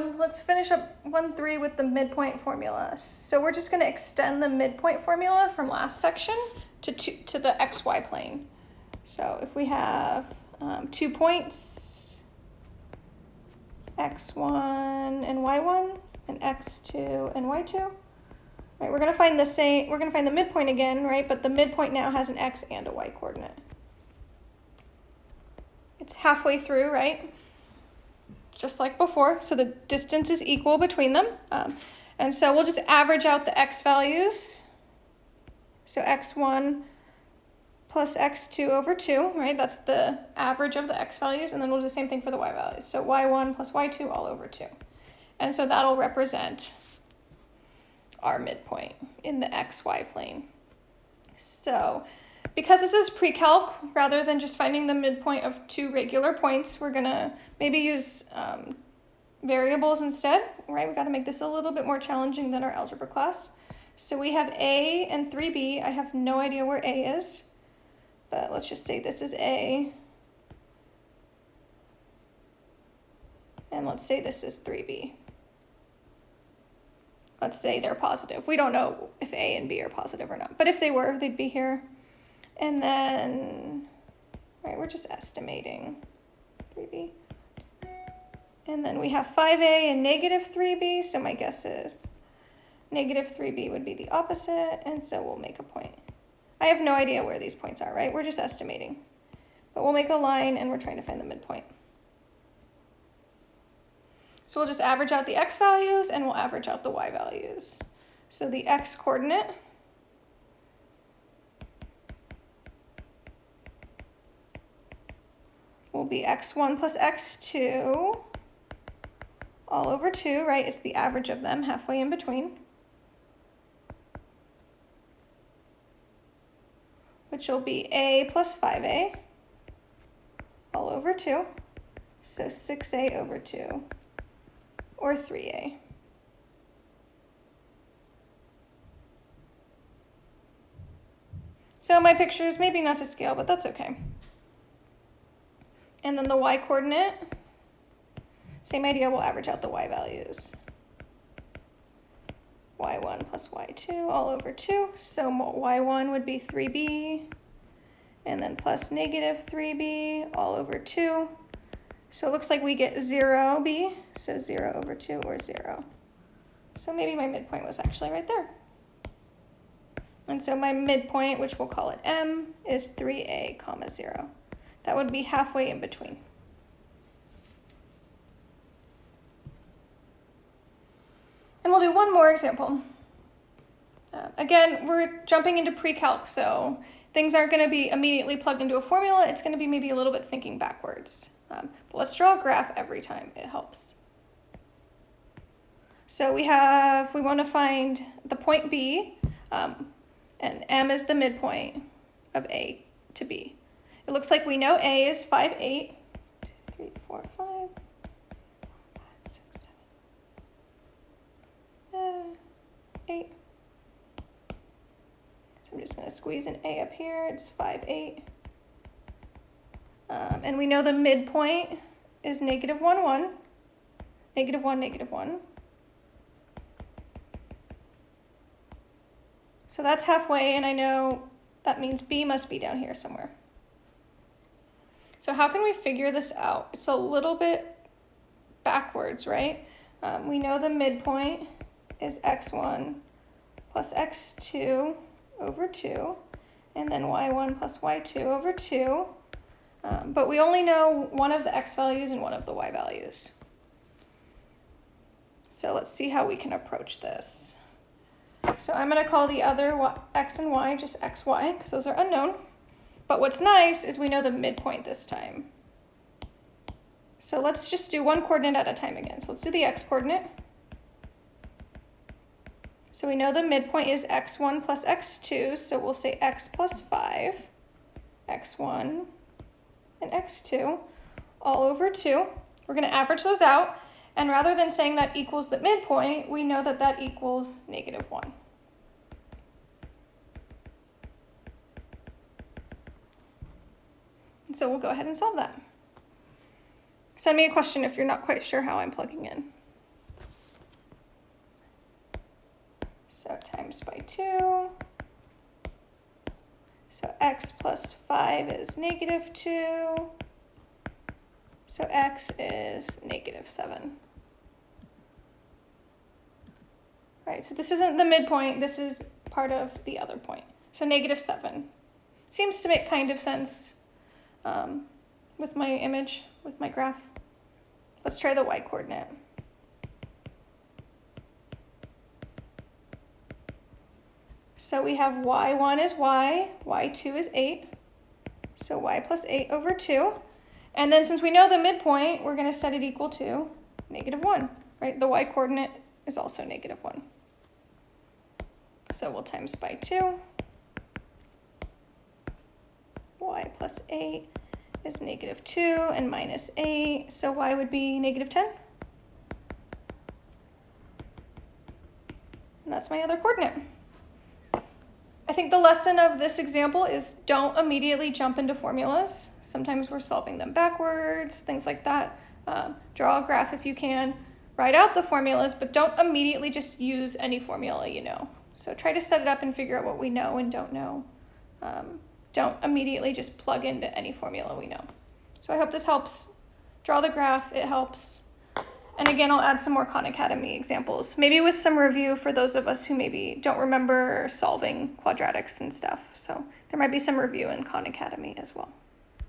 let's finish up 1, 3 with the midpoint formula. So we're just going to extend the midpoint formula from last section to, two, to the xy plane. So if we have um, two points, x1 and y1, and x2 and y2, right, we're going to find the same, we're going to find the midpoint again, right, but the midpoint now has an x and a y coordinate. It's halfway through, right? Just like before, so the distance is equal between them. Um, and so we'll just average out the x values. So x1 plus x2 over 2, right? That's the average of the x values, and then we'll do the same thing for the y values. So y1 plus y2 all over 2. And so that'll represent our midpoint in the xy plane. So because this is pre-calc, rather than just finding the midpoint of two regular points, we're gonna maybe use um, variables instead, right? We gotta make this a little bit more challenging than our algebra class. So we have A and 3B. I have no idea where A is, but let's just say this is A. And let's say this is 3B. Let's say they're positive. We don't know if A and B are positive or not, but if they were, they'd be here. And then, right, we're just estimating 3b. And then we have 5a and negative 3b, so my guess is negative 3b would be the opposite, and so we'll make a point. I have no idea where these points are, right? We're just estimating. But we'll make a line, and we're trying to find the midpoint. So we'll just average out the x values, and we'll average out the y values. So the x coordinate will be x1 plus x2 all over 2, right? It's the average of them halfway in between. Which will be a plus 5a all over 2. So 6a over 2 or 3a. So my picture is maybe not to scale, but that's okay. And then the y coordinate, same idea, we'll average out the y values. y1 plus y2 all over 2. So y1 would be 3b, and then plus negative 3b all over 2. So it looks like we get 0b, so 0 over 2 or 0. So maybe my midpoint was actually right there. And so my midpoint, which we'll call it m, is 3a comma 0. That would be halfway in between. And we'll do one more example. Uh, again, we're jumping into pre-calc, so things aren't going to be immediately plugged into a formula. It's going to be maybe a little bit thinking backwards. Um, but let's draw a graph every time. It helps. So we have, we want to find the point B, um, and M is the midpoint of A to B. It looks like we know A is 5, 8. 3, 4, 5, 5 6, 7, uh, 8. So I'm just going to squeeze an A up here. It's 5, 8. Um, and we know the midpoint is negative 1, 1. Negative 1, negative 1. So that's halfway, and I know that means B must be down here somewhere. So how can we figure this out? It's a little bit backwards, right? Um, we know the midpoint is x1 plus x2 over 2, and then y1 plus y2 over 2. Um, but we only know one of the x values and one of the y values. So let's see how we can approach this. So I'm going to call the other y, x and y just xy, because those are unknown. But what's nice is we know the midpoint this time. So let's just do one coordinate at a time again. So let's do the x coordinate. So we know the midpoint is x1 plus x2, so we'll say x plus 5, x1 and x2 all over 2. We're going to average those out, and rather than saying that equals the midpoint, we know that that equals negative 1. So we'll go ahead and solve that. Send me a question if you're not quite sure how I'm plugging in. So times by 2. So x plus 5 is negative 2. So x is negative 7. Right, so this isn't the midpoint, this is part of the other point. So negative 7. Seems to make kind of sense um, with my image, with my graph. Let's try the y-coordinate. So we have y1 is y, y2 is 8. So y plus 8 over 2. And then since we know the midpoint, we're going to set it equal to negative 1, right? The y-coordinate is also negative 1. So we'll times by 2. Y plus 8 is negative 2 and minus 8. So y would be negative 10. And that's my other coordinate. I think the lesson of this example is don't immediately jump into formulas. Sometimes we're solving them backwards, things like that. Uh, draw a graph if you can. Write out the formulas, but don't immediately just use any formula you know. So try to set it up and figure out what we know and don't know. Um, don't immediately just plug into any formula we know. So I hope this helps draw the graph. It helps. And again, I'll add some more Khan Academy examples, maybe with some review for those of us who maybe don't remember solving quadratics and stuff. So there might be some review in Khan Academy as well.